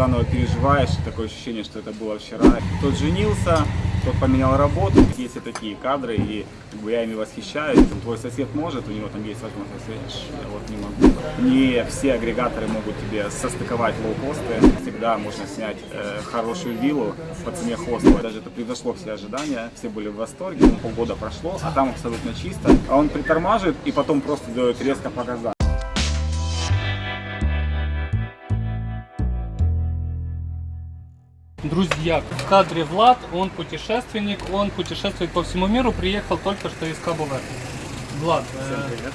заново переживаешь, такое ощущение, что это было вчера. Тот женился, тот поменял работу, есть и такие кадры, и как бы, я ими восхищаюсь. Твой сосед может, у него там есть возможность, я вот не могу. Не все агрегаторы могут тебе состыковать лоукосты. Всегда можно снять э, хорошую виллу по цене хостела. Даже это превзошло все ожидания, все были в восторге. Полгода прошло, а там абсолютно чисто. А он притормаживает и потом просто дает резко по газам. Друзья, в кадре Влад, он путешественник, он путешествует по всему миру, приехал только что из Кабо-Верде. Влад, Всем э, привет.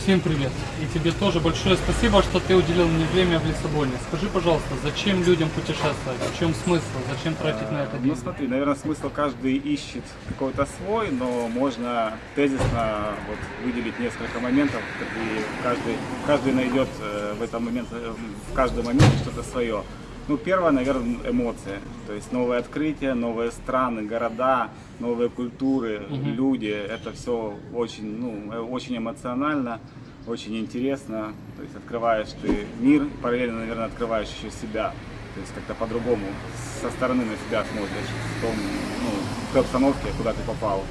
всем привет. И тебе тоже большое спасибо, что ты уделил мне время в Лиссабоне. Скажи, пожалуйста, зачем людям путешествовать? В чем смысл? Зачем тратить на это Ну деньги? смотри, наверное, смысл каждый ищет какой-то свой, но можно тезисно вот, выделить несколько моментов, и каждый, каждый найдет э, в этом момент, э, в каждом моменте что-то свое. Ну, первое, наверное, эмоции. То есть новые открытия, новые страны, города, новые культуры, люди. Это все очень, ну, э, очень эмоционально, очень интересно. То есть открываешь ты мир, параллельно, наверное, открываешь еще себя. То есть как-то по-другому со стороны на себя смотришь в, том, ну, в той обстановке, куда ты попал.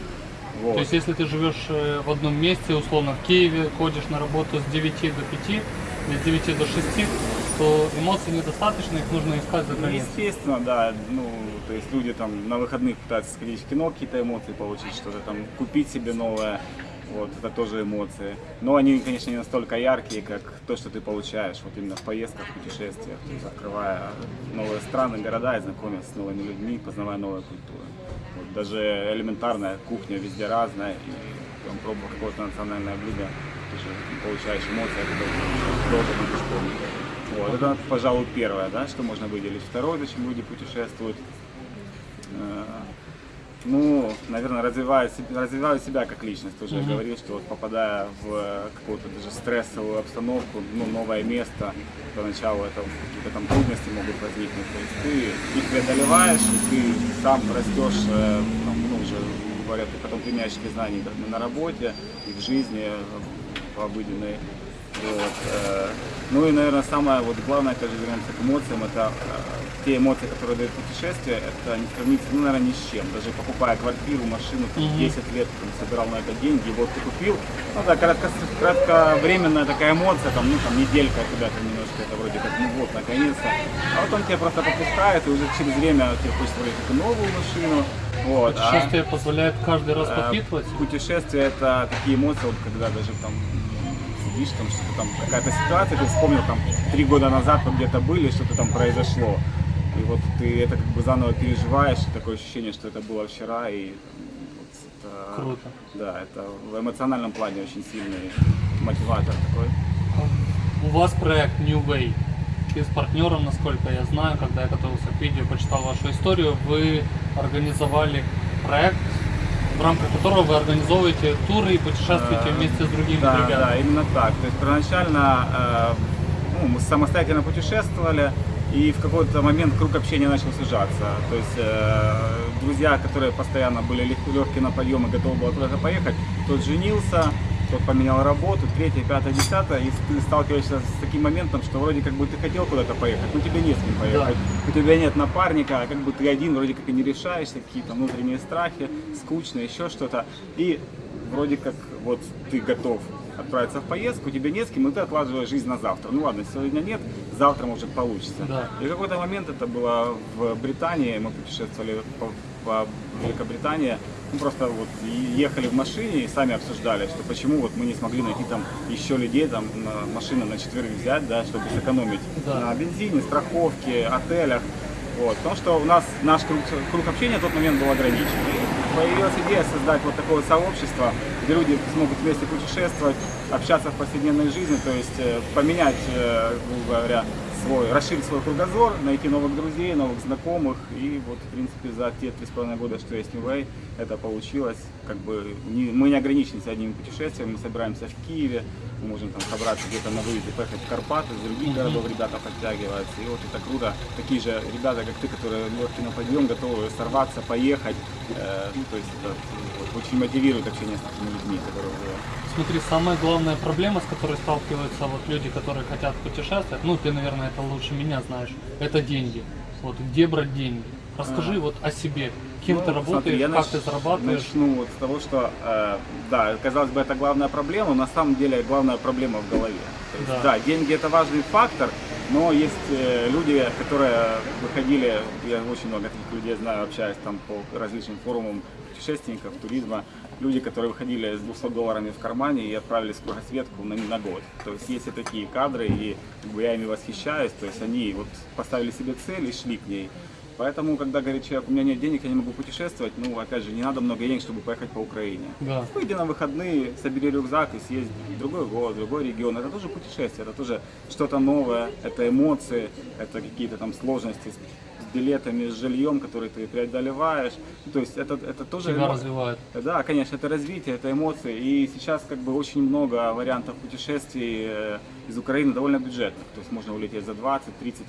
Вот. То есть, если ты живешь э, в одном месте, условно в Киеве, ходишь на работу с 9 до 5, с 9 до 6, то эмоций недостаточно, их нужно искать за Ну, границей. естественно, да. Ну, то есть люди там на выходных пытаются сходить в кино, какие-то эмоции получить, что-то там купить себе новое. Вот, это тоже эмоции. Но они, конечно, не настолько яркие, как то, что ты получаешь вот именно в поездках, путешествиях, открывая новые страны, города и знакомясь с новыми людьми, познавая новые культуры. Вот, даже элементарная кухня везде разная, и там, пробуя какое-то национальное блюдо, получаешь эмоции, это долго будешь помнить. Вот, это, пожалуй, первое, да, что можно выделить. Второе, зачем люди путешествуют. Э, Ну, наверное, развиваю, развиваю себя как личность. Тоже я говорил, что вот попадая в какую-то даже стрессовую обстановку, ну, новое место, поначалу это какие-то там трудности могут возникнуть. То есть ты их преодолеваешь, и ты сам растешь, э, там, ну, уже говорят, ты потом применяешь эти знания на работе, и в жизни, обыденной. Вот. э, Ну и, наверное, самое вот главное, когда вернемся к эмоциям, это э, те эмоции, которые дают путешествие, это не сравнится, ну, наверное, ни с чем. Даже покупая квартиру, машину, там, 10 лет там, собирал на это деньги, вот ты купил. Ну да, кратко, кратковременная такая эмоция, там, ну там неделька тебя там немножко, это вроде как, ну вот, наконец-то. А потом тебя просто попускает, и уже через время тебе хочется вроде как новую машину. Вот, а, Путешествие позволяет каждый раз э, подпитывать. Путешествие это такие эмоции, вот когда даже там сидишь, там что-то там, какая-то ситуация, ты вспомнил там три года назад вы где-то были, что-то там произошло. И вот ты это как бы заново переживаешь, и такое ощущение, что это было вчера, и вот это, Круто. Да, это в эмоциональном плане очень сильный мотиватор такой. У вас проект New Way. Ты с партнером, насколько я знаю, когда я готовился к видео, почитал вашу историю, вы организовали проект, в рамках которого вы организовываете туры и путешествуете Э, вместе с другими да, ребятами. Да, именно так. То есть первоначально э, ну, мы самостоятельно путешествовали, и в какой-то момент круг общения начал сужаться. То есть э, друзья, которые постоянно были легкие на подъем и готовы были куда-то поехать, тот женился, тот поменял работу, третье, пятое, десятое, и ты сталкиваешься с таким моментом, что вроде как бы ты хотел куда-то поехать, но тебе не с кем поехать. У тебя нет напарника, а как бы ты один, вроде как и не решаешься, какие-то внутренние страхи, скучно, еще что-то. И вроде как вот ты готов отправиться в поездку, тебе не с кем, и ты откладываешь жизнь на завтра. Ну ладно, сегодня нет, завтра может получится. Да. И в какой-то момент это было в Британии, мы путешествовали по, по Великобритании, мы просто вот ехали в машине и сами обсуждали, что почему вот мы не смогли найти там еще людей, там на машины на четверых взять, да, чтобы сэкономить Да. на бензине, страховке, отелях. Вот, потому что у нас наш круг, круг общения в тот момент был ограничен. И появилась идея создать вот такое сообщество, где люди смогут вместе путешествовать, общаться в повседневной жизни, то есть э, поменять, э, грубо говоря, свой, расширить свой кругозор, найти новых друзей, новых знакомых. И вот, в принципе, за те три с половиной года, что есть New Way, это получилось. Как бы не- мы не ограничены одним путешествием, мы собираемся в Киеве, мы можем там собраться где-то на выезде, поехать в Карпаты, из других городов ребята подтягиваются. И вот это круто. Такие же ребята, как ты, которые легкие на подъем, готовы сорваться, поехать. Э, ну, то есть это вот, очень мотивирует общение с такими людьми, которые уже Смотри, самая главная проблема, с которой сталкиваются вот люди, которые хотят путешествовать, ну ты, наверное, это лучше меня знаешь. Это деньги. Вот где брать деньги? Расскажи А. вот о себе. Кем Ну, ты работаешь, смотри, я как нач- ты зарабатываешь? Начну вот с того, что, э, да, казалось бы, это главная проблема, на самом деле главная проблема в голове. То есть, Да. да. деньги это важный фактор, но есть э, люди, которые выходили, я очень много таких людей знаю, общаюсь там по различным форумам путешественников, туризма, люди, которые выходили с 200 долларами в кармане и отправились в кругосветку на, на год. То есть есть и такие кадры, и как бы, я ими восхищаюсь, то есть они вот поставили себе цель и шли к ней. Поэтому, когда говорит человек, у меня нет денег, я не могу путешествовать, ну, опять же, не надо много денег, чтобы поехать по Украине. Да. Выйди на выходные, собери рюкзак и съезди в другой город, в другой регион. Это тоже путешествие, это тоже что-то новое, это эмоции, это какие-то там сложности билетами, с жильем, которые ты преодолеваешь. То есть это, это тоже... Тебя развивает. да, конечно, это развитие, это эмоции. И сейчас как бы очень много вариантов путешествий э, из Украины довольно бюджетных. То есть можно улететь за 20-30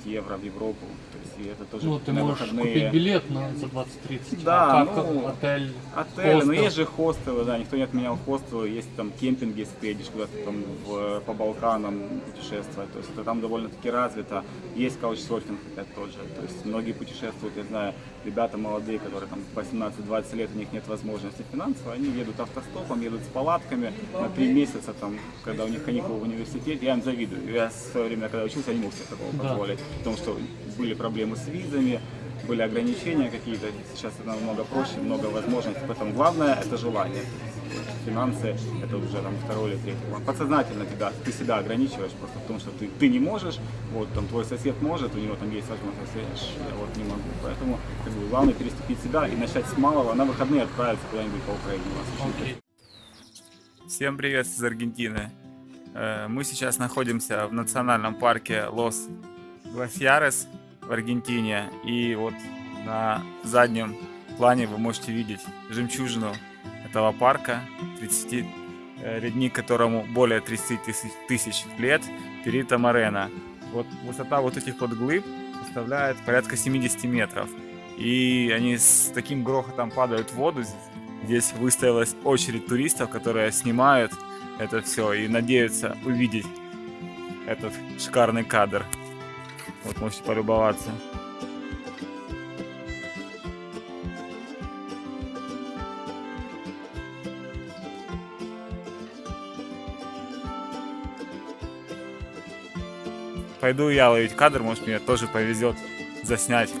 евро в Европу. То есть и это тоже Ну, ты можешь выходные. купить билет на, за 20-30. Да, а как ну, отель, Отели, но хостел? есть же хостелы, да, никто не отменял хостелы, есть там кемпинги, если ты едешь куда-то там в- по Балканам путешествовать, то есть это там довольно-таки развито. Есть каучсерфинг опять тот же, то есть многие путешествуют, я знаю, ребята молодые, которые там по 18-20 лет, у них нет возможности финансово, они едут автостопом, едут с палатками на три месяца, там, когда у них каникулы в университете, я им завидую. Я в свое время, когда учился, я не мог себе такого Да. позволить, потому что были проблемы с визами, были ограничения какие-то, сейчас это намного проще, много возможностей, поэтому главное это желание. Финансы это уже там второй или третий план. Подсознательно тебя, ты себя ограничиваешь просто потому, что ты, ты не можешь, вот там твой сосед может, у него там есть возможность, а я, вот не могу. Поэтому как бы, главное переступить себя и начать с малого, на выходные отправиться куда-нибудь по Украине. Вас. Всем привет из Аргентины. Э, Мы сейчас находимся в национальном парке Лос Гласьярес в Аргентине. И вот на заднем плане вы можете видеть жемчужину этого парка, 30, э, ледник которому более 30 тысяч, тысяч лет, Перита Морена. Вот высота вот этих вот глыб составляет порядка 70 метров. И они с таким грохотом падают в воду. Здесь выставилась очередь туристов, которые снимают это все и надеются увидеть этот шикарный кадр. Вот можете полюбоваться. Пойду я ловить кадр, может мне тоже повезет заснять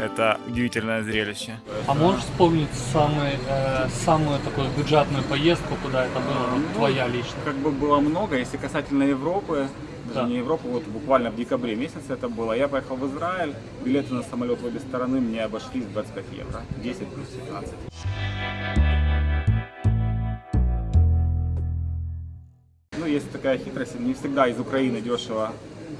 это удивительное зрелище. А можешь вспомнить самый, э, самую такую бюджетную поездку, куда это было, вот Ну, твоя лично? Как бы было много, если касательно Европы, даже Да. не Европы, вот буквально в декабре месяце это было. Я поехал в Израиль, билеты на самолет в обе стороны мне обошлись в 25 евро, 10 плюс 15. Ну, есть такая хитрость, не всегда из Украины дешево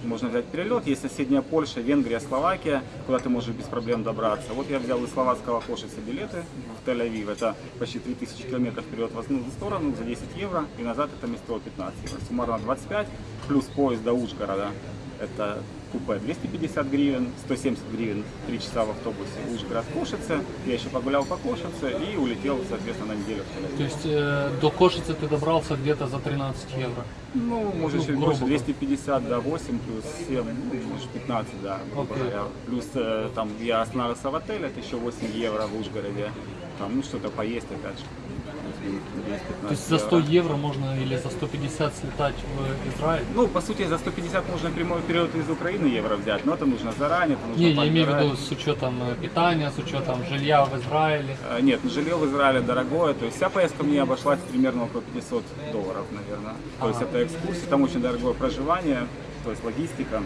можно взять перелет. Есть соседняя Польша, Венгрия, Словакия, куда ты можешь без проблем добраться. Вот я взял из словацкого Кошица билеты в Тель-Авив. Это почти 3000 километров вперед в одну сторону за 10 евро. И назад это место 15 евро. Суммарно 25, плюс поезд до Ужгорода. Это купе 250 гривен, 170 гривен 3 часа в автобусе Ужгород Кошице. Я еще погулял по Кошице и улетел, соответственно, на неделю. То есть э, до Кошицы ты добрался где-то за 13 евро. Ну, может, Ну, чуть больше, говоря. 250, да, 8 плюс 7, ну, может, 15, да, грубо говоря. Плюс э, там я остановился в отеле, это еще 8 евро в Ужгороде. Там, ну, что-то поесть, опять же. Плюс-минус 10-15 То есть за 100 евро. евро можно или за 150 слетать в Израиль? Ну, по сути, за 150 можно прямой период из Украины евро взять, но это нужно заранее, это нужно Не, я имею в виду с учетом э, питания, с учетом жилья в Израиле. Э, Нет, жилье в Израиле дорогое, то есть вся поездка мне обошлась примерно около 500 долларов, наверное. То есть Ага. это экскурсии, там очень дорогое проживание, то есть логистика.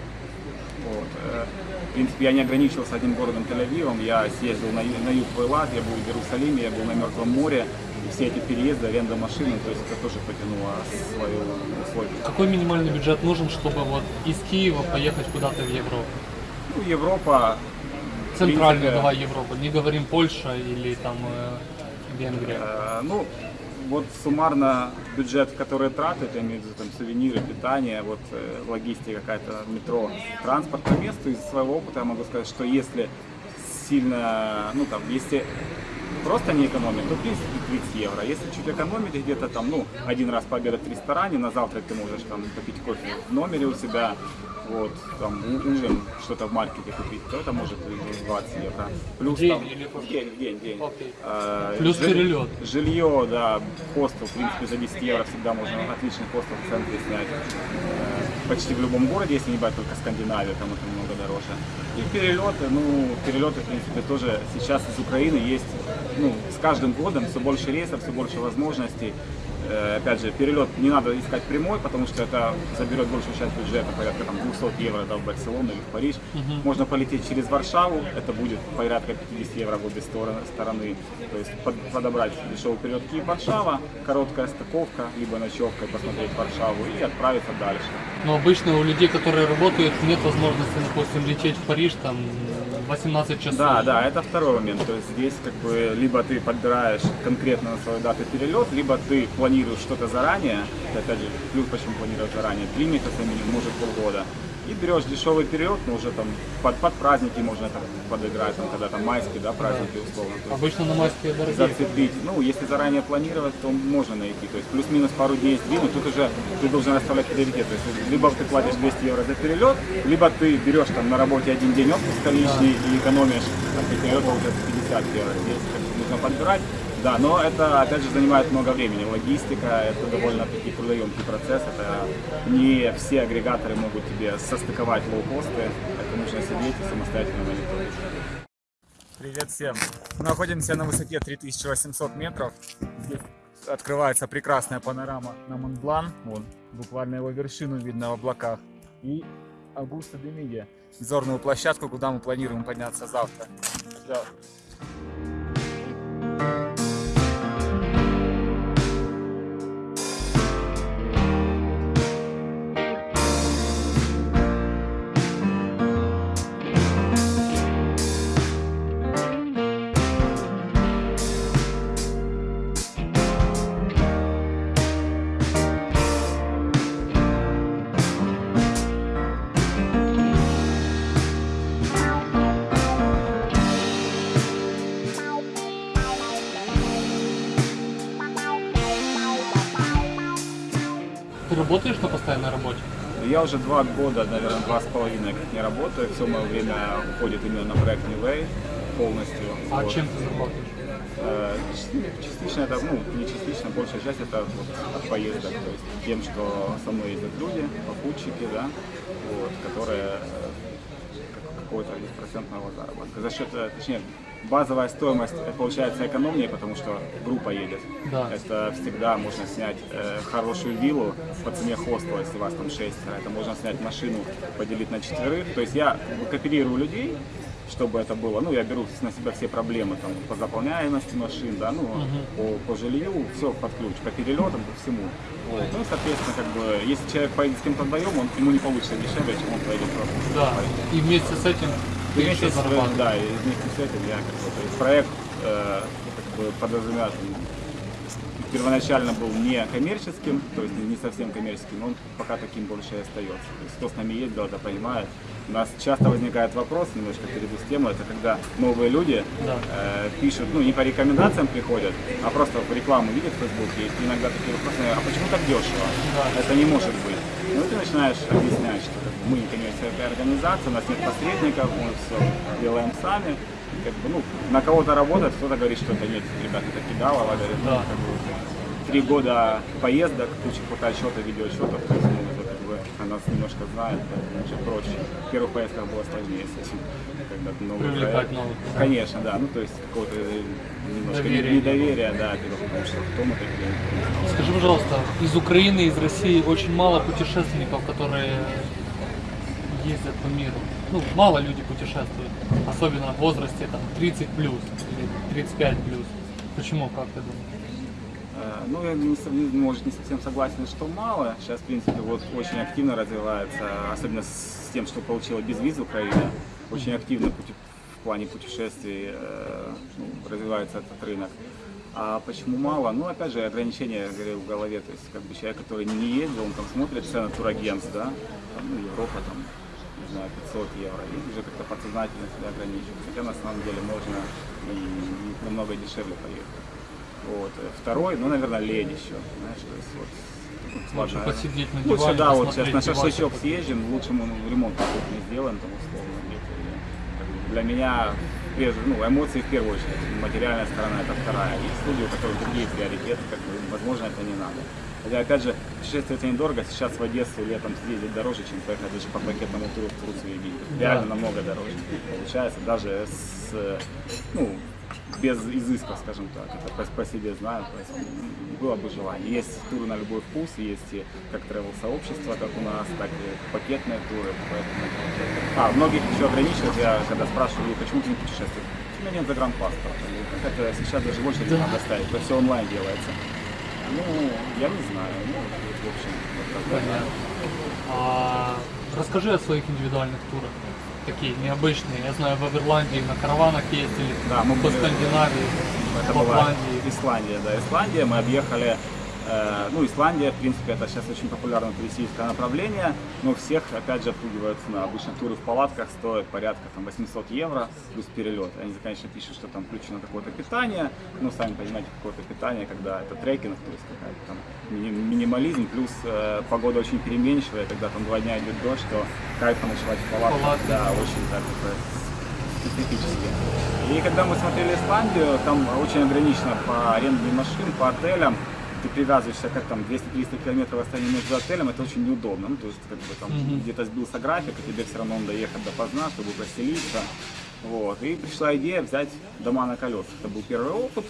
Вот. э, В принципе, я не ограничился одним городом Тель-Авивом, я съездил на, на юг в Элад, я был в Иерусалиме, я был на Мертвом море, все эти переезды, аренда машины, то есть это тоже потянуло свою условие. Какой минимальный бюджет нужен, чтобы вот из Киева поехать куда-то в Европу? Ну, Европа, в Центральную принципе, давай Европу. Не говорим Польша или там э, Венгрия. Э, Ну, вот суммарно бюджет, который тратят, я имею в виду там сувениры, питание, вот э, логистика какая-то, метро, транспорт по месту, из своего опыта я могу сказать, что если сильно, ну там, если просто не экономит, то в принципе 30 евро. Если чуть экономить где-то там, ну, один раз пообедать в ресторане, на завтрак ты можешь там попить кофе в номере у себя, вот, там, ужин, что-то в маркете купить, то это может и 20 евро. Плюс День там, в день, в день, в день. Окей. А, Плюс жи- перелет. Жилье, да, хостел, в принципе, за 10 евро всегда можно отличный хостел в центре снять. Э, Почти в любом городе, если не брать только Скандинавию, там это немного дороже. И перелеты, ну, перелеты, в принципе, тоже сейчас из Украины есть, ну, с каждым годом все больше рейсов, все больше возможностей. Э, Опять же, перелет не надо искать прямой, потому что это заберет большую часть бюджета, порядка там 200 евро да, в Барселону или в Париж. Можно полететь через Варшаву, это будет порядка 50 евро в обе стороны. То есть под- подобрать дешевый перелет Киев-Варшава, короткая стыковка, либо ночевка, и посмотреть Варшаву и отправиться дальше. Но обычно у людей, которые работают, нет возможности, допустим, лететь в Париж там 18 часов. Да, да, это второй момент. То есть здесь как бы либо ты подбираешь конкретно на свою дату перелет, либо ты планируешь что-то заранее, опять же, плюс почему планировать заранее, три месяца минимум, может полгода, и берешь дешевый перелет, но уже там под, под праздники можно там подыграть, там, когда там майские, да, праздники условно. То Обычно на майские дорогие. зацепить. Ну, если заранее планировать, то можно найти. То есть плюс-минус пару дней сдвинуть, тут уже ты должен расставлять приоритет. То есть либо ты платишь 200 евро за перелет, либо ты берешь там на работе один день отпуска лишний и экономишь от перелета уже 50 евро. Здесь нужно подбирать. Да, но это, опять же, занимает много времени. Логистика – это довольно-таки трудоемкий процесс. Это не все агрегаторы могут тебе состыковать лоукосты. Это нужно сидеть и самостоятельно мониторить. Привет всем! Мы находимся на высоте 3800 метров. Здесь открывается прекрасная панорама на Монблан. Вон, буквально его вершину видно в облаках. И Аугуста де Миге, обзорную площадку, куда мы планируем подняться завтра. Всё. Ты работаешь на постоянной работе? Я уже два года, наверное, два с половиной как не работаю. Все мое время уходит именно на проект New Way полностью. А Вот. чем ты зарабатываешь? Э, Частично это, ну, не частично, большая часть это вот от поездок, то есть тем, что со мной ездят люди, попутчики, да, вот, которые э, как- какой-то из процентного заработка. За счет, э, точнее, базовая стоимость э, получается экономнее, потому что группа едет. Да. Это всегда можно снять э, хорошую виллу по цене хостела, если вас там шестеро. Это можно снять машину, поделить на четверых. То есть я кооперирую людей, чтобы это было. Ну, я беру на себя все проблемы там, по заполняемости машин, да, ну, по, по жилью, все под ключ, по перелетам, по всему. Вот. Ну, соответственно, как бы, если человек поедет с кем-то вдвоем, он, ему не получится дешевле, чем он поедет просто. Да. И вместе с этим вместе с, да, и вместе с этим я как бы, проект э, как бы подразумевает, первоначально был не коммерческим, то есть не совсем коммерческим, но он пока таким больше и остается. То есть кто с нами ездил, это понимает. У нас часто возникает вопрос, немножко перейду с темы, это когда новые люди Да. э, пишут, ну не по рекомендациям приходят, а просто в рекламу видят в Фейсбуке, и иногда такие вопросы, а почему так дешево? Да. Это не может быть. Ну ты начинаешь объяснять, что мы не коммерческая организация, у нас нет посредников, мы все делаем сами. Как бы, ну, на кого-то работает, кто-то говорит, что это нет, ребята, это кидалово, говорит, ну, Да. как бы, три года поездок, куча фотоотчетов, видеоотчетов, то есть, ну, бы, она нас немножко знает, уже проще. В первых поездках было сложнее с этим, когда ты новый Привлекать проект. новых. Конечно, да, ну то есть какого-то э, немножко Доверия не недоверия, да, потому что кто мы такие. Скажи, пожалуйста, из Украины, из России очень мало путешественников, которые ездят по миру. Ну, мало люди путешествуют, особенно в возрасте там 30 плюс или 35 плюс. Почему, как ты думаешь? Ну, я не, не- может, не совсем согласен, что мало. Сейчас, в принципе, вот очень активно развивается, особенно с тем, что получила безвиз Украина, очень активно в плане путешествий э, ну, развивается этот рынок. А почему мало? Ну, опять же, ограничения, я говорю, в голове. То есть, как бы человек, который не ездил, он там смотрит цены турагентств, да, там, ну, Европа, там, не знаю, 500 евро, и уже как-то подсознательно себя ограничивать. Хотя на самом деле можно и намного дешевле поехать. Вот. Э, Второй, ну, наверное, лень еще, знаешь, то есть вот Лучше посидеть на Лучше, диване, да, вот сейчас на шашлычок съездим, лучше мы ну, ремонт какой-то не сделаем, там условно. где-то, Для меня прежде, ну, эмоции в первую очередь, материальная сторона это вторая. Есть люди, у которых другие приоритеты, как бы, возможно, это не надо. Хотя, опять же, путешествие это недорого, сейчас в Одессу летом съездить дороже, чем поехать даже по пакетному туру в Турцию и. Реально Да. намного дороже получается, даже с, ну, без изысков, скажем так. Это по, по себе знаю, поэтому было бы желание. Есть туры на любой вкус, есть и как тревел-сообщество, как у нас, так и пакетные туры. Поэтому... А, многих еще ограничивают, я когда спрашиваю, «Ой, почему ты не путешествуешь? У меня нет загранпаспорта. Ну, это сейчас даже в очередь надо ставить, это все онлайн делается. Ну, я не знаю. Ну, в общем, вот так. Понятно. А, расскажи о своих индивидуальных турах. Такие необычные. Я знаю, в Ирландии на караванах ездили, Да, мы по были- Скандинавии, Это в была Лапландии. Исландия, да, Исландия. Мы объехали, ну, Исландия, в принципе, это сейчас очень популярное туристическое направление, но всех, опять же, отпугивают цена. Обычно туры в палатках стоят порядка там 800 евро плюс перелет. Они, конечно, пишут, что там включено какое-то питание, но сами понимаете, какое-то питание, когда это трекинг, то есть какая-то там мини- минимализм, плюс э, погода очень переменчивая, когда там два дня идет дождь, то кайфа ночевать в палатках, да, очень так это специфически. И когда мы смотрели Исландию, там очень ограничено по аренде машин, по отелям. Ты привязываешься как там 200-300 километров расстояние между отелем, это очень неудобно. Ну, то есть как бы там Мгм. где-то сбился график, и тебе все равно надо ехать допоздна, чтобы поселиться. Вот. И пришла идея взять дома на колесах. Это был первый опыт.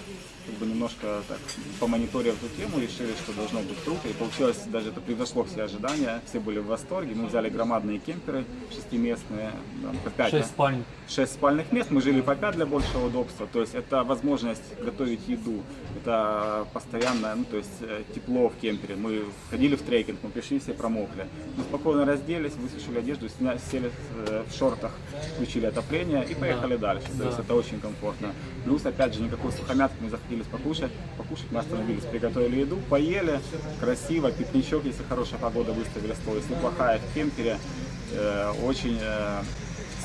Как бы немножко так помониторив эту тему, решили, что должно быть круто. И получилось, даже это превзошло все ожидания. Все были в восторге. Мы взяли громадные кемперы шестиместные, там, по пять, Шесть спальн. 6 спальных мест, мы жили по 5 для большего удобства, то есть это возможность готовить еду, это постоянное, ну то есть э, тепло в кемпере, мы ходили в трекинг, мы пришли, все промокли, мы спокойно разделись, высушили одежду, сня- сели э, в шортах, включили отопление и поехали дальше, то Да. есть это очень комфортно. Плюс, опять же, никакой сухомятки, мы захотелись покушать, покушать, мы остановились, приготовили еду, поели, красиво, пикничок, если хорошая погода, выставили стол, если плохая, в кемпере, э, очень э,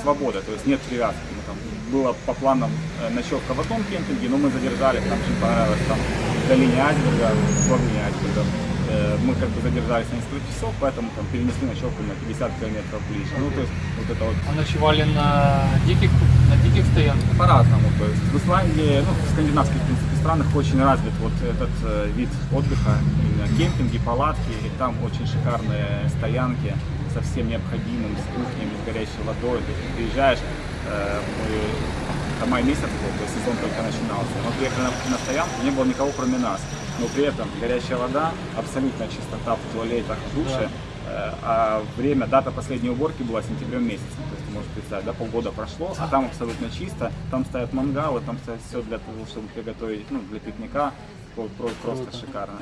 свобода, то есть нет привязки. Мы там, было по планам э, ночевка в одном кемпинге, но мы задержались, нам очень понравилось там в долине Айсберга, в глубине Айсберга. Э, Мы как бы задержались на несколько часов, поэтому там перенесли ночевку на 50 километров ближе. Ну, то есть вот это вот А ночевали на диких, на диких стоянках? по-разному. То есть в Исландии, ну, в скандинавских, в принципе, странах очень развит вот этот э, вид отдыха, именно кемпинги, палатки, и там очень шикарные стоянки со всем необходимым, с кухнями, с горячей водой. То есть ты приезжаешь, мы, это май месяц был, то есть сезон только начинался. Мы приехали на, на стоянку, не было никого кроме нас. Но при этом горячая вода, абсолютная чистота в туалетах, в душе. Э, А время, дата последней уборки была сентябрем месяцем. То есть ты можешь представить, да, полгода прошло, а там абсолютно чисто. Там стоят мангалы, там стоит все для того, чтобы приготовить, ну, для пикника. Про- про- Просто шикарно.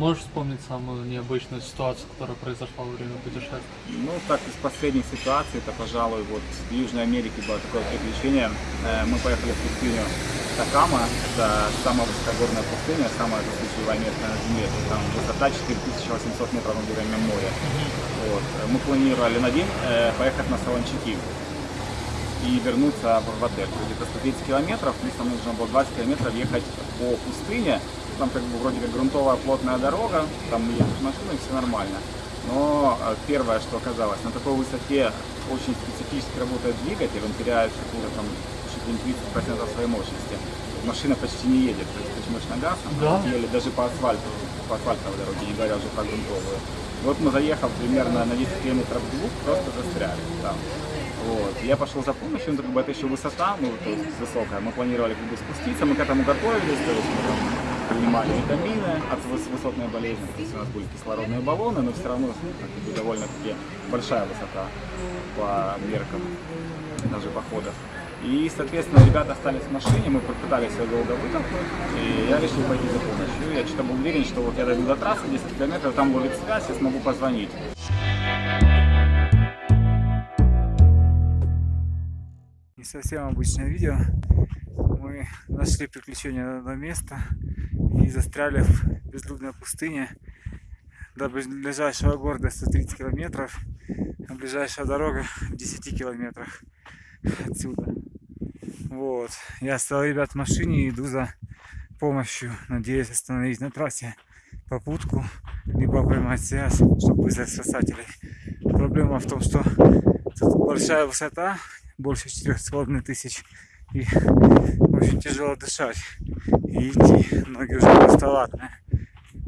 Можешь вспомнить самую необычную ситуацию, которая произошла во время путешествия? Ну, так, из последних ситуаций, это, пожалуй, вот в Южной Америке было такое приключение. Э, Мы поехали в пустыню Такама, это самая высокогорная пустыня, самая место на Земле. Там высота 4800 метров над уровнем моря. Вот. Мы планировали на день э, поехать на Солончаки и вернуться в, отель. Где-то 130 километров, плюс нам нужно было 20 километров ехать по пустыне. Там как бы вроде как грунтовая плотная дорога, там едешь машиной, все нормально. Но э, первое, что оказалось, на такой высоте очень специфически работает двигатель, он теряет какую-то там чуть ли не 30% своей мощности. Машина почти не едет, то есть ты жмешь на газ, а Да? еле даже по асфальту, по асфальтовой дороге, не говоря уже про грунтовую. Вот мы заехав примерно на 10 километров вглубь, просто застряли там. Вот. Я пошел за помощью, ну, как бы это еще высота, ну, то есть высокая. Мы планировали как бы спуститься, мы к этому готовились, то есть принимали витамины от выс- высотной болезни, то есть у нас были кислородные баллоны, но все равно довольно-таки большая высота по меркам даже походов. И, соответственно, ребята остались в машине, мы попытались ее долго вытолкнуть, и я решил пойти за помощью. Я что-то был уверен, что вот я дойду до трассы 10 километров, там ловит связь, я смогу позвонить. Не совсем обычное видео. Мы нашли приключение на одно место и застряли в безлюдной пустыне. До ближайшего города 130 километров, а ближайшая дорога в 10 километрах отсюда. Вот. Я оставил ребят в машине и иду за помощью. Надеюсь остановить на трассе попутку, либо поймать связь, чтобы вызвать спасателей. Проблема в том, что тут большая высота, больше 4,5 тысяч. И очень тяжело дышать. И идти ноги уже просто ватные.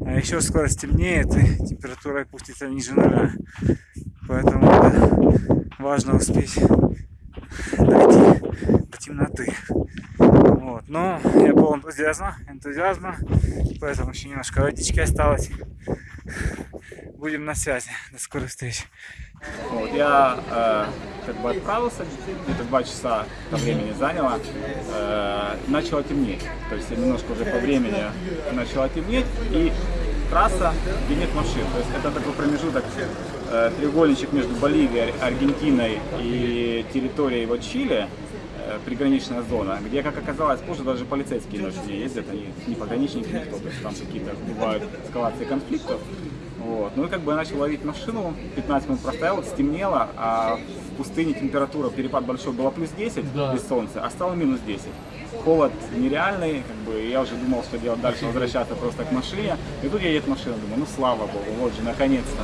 А еще скоро стемнеет и температура опустится ниже нуля. Поэтому да, важно успеть дойти до темноты. Вот. Но я полон энтузиазма, энтузиазма, поэтому еще немножко водички осталось. Будем на связи. До скорой встречи. Вот, я э, как бы отправился, где-то два часа это времени заняло, э, начало темнеть. То есть немножко уже по времени начало темнеть, и трасса, где нет машин. То есть это такой промежуток, э, треугольничек между Боливией, Аргентиной и территорией вот Чили, э, приграничная зона, где, как оказалось, позже даже полицейские ночью ездят, они не пограничники, никто, то есть там какие-то бывают эскалации конфликтов. Вот. Ну и как бы я начал ловить машину, 15 минут простоял, стемнело, а в пустыне температура, перепад большой, была плюс 10 Да. без солнца, а стало минус 10. Холод нереальный, как бы, я уже думал, что делать дальше, возвращаться просто к машине. И тут едет машина, думаю, ну слава богу, вот же, наконец-то.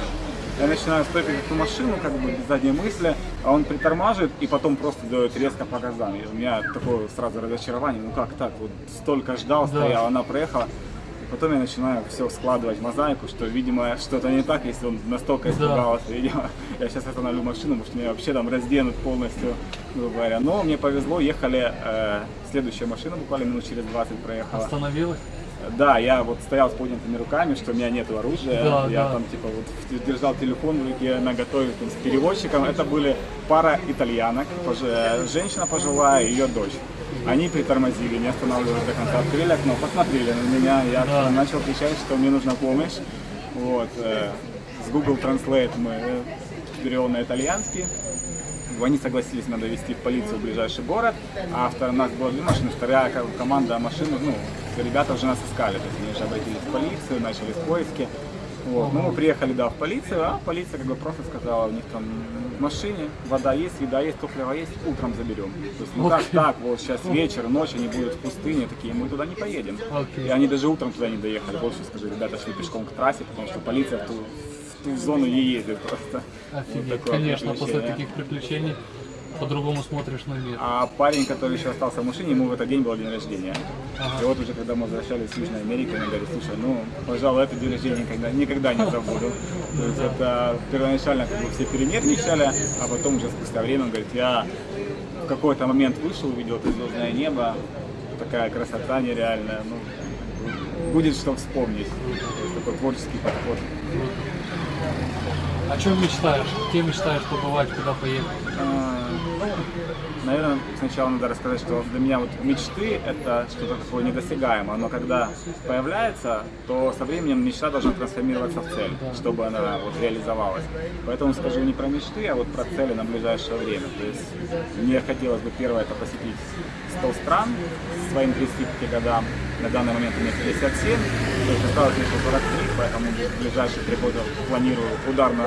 Я начинаю стопить эту машину, как бы без задней мысли, а он притормаживает и потом просто дает резко по газам. И у меня такое сразу разочарование, ну как так, вот столько ждал, Да. стоял, она проехала. Потом я начинаю все складывать в мозаику, что, видимо, что-то не так, если он настолько испугался. Видимо, я сейчас остановлю машину, потому что меня вообще там разденут полностью, грубо говоря. Но мне повезло, ехали, э, следующая машина буквально минут через 20 проехала. Остановилась? Да, я вот стоял с поднятыми руками, что у меня нет оружия. Да, я да. там типа вот держал телефон в руке, наготове там, с переводчиком. Это были пара итальянок, женщина пожилая и ее дочь. Они притормозили, не останавливались до конца, открыли окно, посмотрели на меня, я Да. начал кричать, что мне нужна помощь. Вот, э, с Google Translate мы э, перевел на итальянский. Они согласились меня довести в полицию в ближайший город, а у нас было две машины, вторая ко- команда машин, ну, ребята уже нас искали, то есть они уже обратились в полицию, начались поиски. Вот. Ну, мы приехали, да, в полицию, а полиция как бы просто сказала, у них там в машине вода есть, еда есть, топливо есть, утром заберем. То есть, ну как Окей. так, вот сейчас вечер, ночь, они будут в пустыне, такие, мы туда не поедем. Окей. И они даже утром туда не доехали, больше скажу, ребята шли пешком к трассе, потому что полиция в ту, в ту зону не ездит просто. Офигеть, Вот конечно, после таких приключений по-другому смотришь на мир. А парень, который еще остался в машине, ему в этот день был день рождения. Ага. И вот уже когда мы возвращались с Южной Америки, он говорит, слушай, ну, пожалуй, это день рождения никогда, никогда не забуду. То есть это первоначально как бы все перенервничали, а потом уже спустя время он говорит, я в какой-то момент вышел, увидел это звездное небо, такая красота нереальная, ну, будет что вспомнить. То есть такой творческий подход. О чем мечтаешь? Где мечтаешь побывать, куда поехать? Наверное, сначала надо рассказать, что для меня вот мечты это что-то такое недосягаемое, но когда появляется, то со временем мечта должна трансформироваться в цель, чтобы она вот реализовалась. Поэтому скажу не про мечты, а вот про цели на ближайшее время. То есть мне хотелось бы первое это посетить 100 стран своим 35 годам. На данный момент у меня 57, то есть осталось еще 43, поэтому в ближайшие три года планирую ударно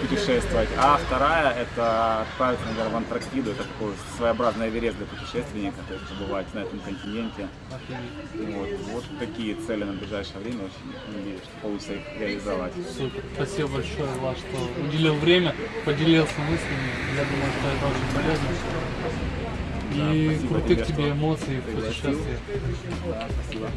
путешествовать. А вторая это отправиться, наверное, в Антарктиду. Это такой своеобразный Эверест для путешественника, то есть побывать на этом континенте. Вот, вот такие цели на ближайшее время. Очень надеюсь, что получится их реализовать. Супер. Спасибо большое, Влад, что уделил время, поделился мыслями. Я думаю, что это очень полезно. Да, И крутых тебе, тебе эмоций в путешествии. Да, спасибо.